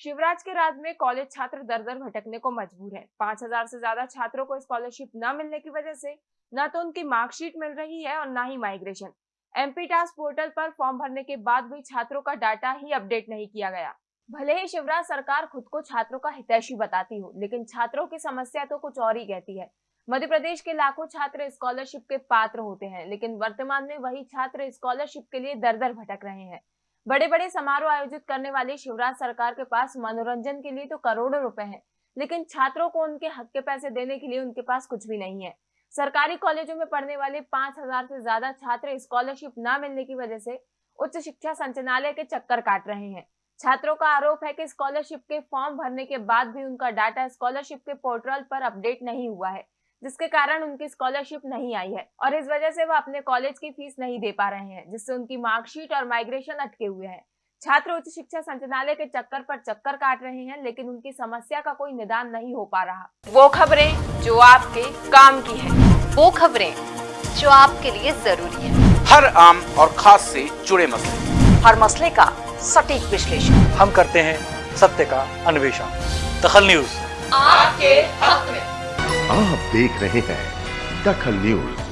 शिवराज के राज में कॉलेज छात्र दर दर भटकने को मजबूर है। पाँच हज़ार से ज़्यादा छात्रों को स्कॉलरशिप न मिलने की वजह से न तो उनकी मार्कशीट मिल रही है और न ही माइग्रेशन एमपी टास्क पोर्टल पर फॉर्म भरने के बाद भी छात्रों का डाटा ही अपडेट नहीं किया गया। भले ही शिवराज सरकार खुद को छात्रों का हितैषी बताती हो, लेकिन छात्रों की समस्या तो कुछ और ही कहती है। मध्य प्रदेश के लाखों छात्र स्कॉलरशिप के पात्र होते हैं, लेकिन वर्तमान में वही छात्र स्कॉलरशिप के लिए दर दर भटक रहे हैं। बड़े बड़े समारोह आयोजित करने वाली शिवराज सरकार के पास मनोरंजन के लिए तो करोड़ों रुपए हैं, लेकिन छात्रों को उनके हक के पैसे देने के लिए उनके पास कुछ भी नहीं है। सरकारी कॉलेजों में पढ़ने वाले पाँच हज़ार से ज़्यादा छात्र स्कॉलरशिप न मिलने की वजह से उच्च शिक्षा संचालय के चक्कर काट रहे हैं। छात्रों का आरोप है कि स्कॉलरशिप के फॉर्म भरने के बाद भी उनका डाटा स्कॉलरशिप के पोर्टल पर अपडेट नहीं हुआ है। जिसके कारण उनकी स्कॉलरशिप नहीं आई है। और इस वजह से वह अपने कॉलेज की फ़ीस नहीं दे पा रहे हैं जिससे उनकी मार्कशीट और माइग्रेशन अटके हुए हैं। छात्र उच्च शिक्षा संचालय के चक्कर पर चक्कर काट रहे हैं लेकिन उनकी समस्या का कोई निदान नहीं हो पा रहा। वो खबरें जो आपके काम की है वो खबरें जो आपके लिए ज़रूरी है। हर आम और खास से जुड़े मसले। हर मसले का सटीक विश्लेषण। हम करते हैं सत्य का अन्वेषण। दखल न्यूज़। आपके हक में। आप देख रहे हैं दखल न्यूज़।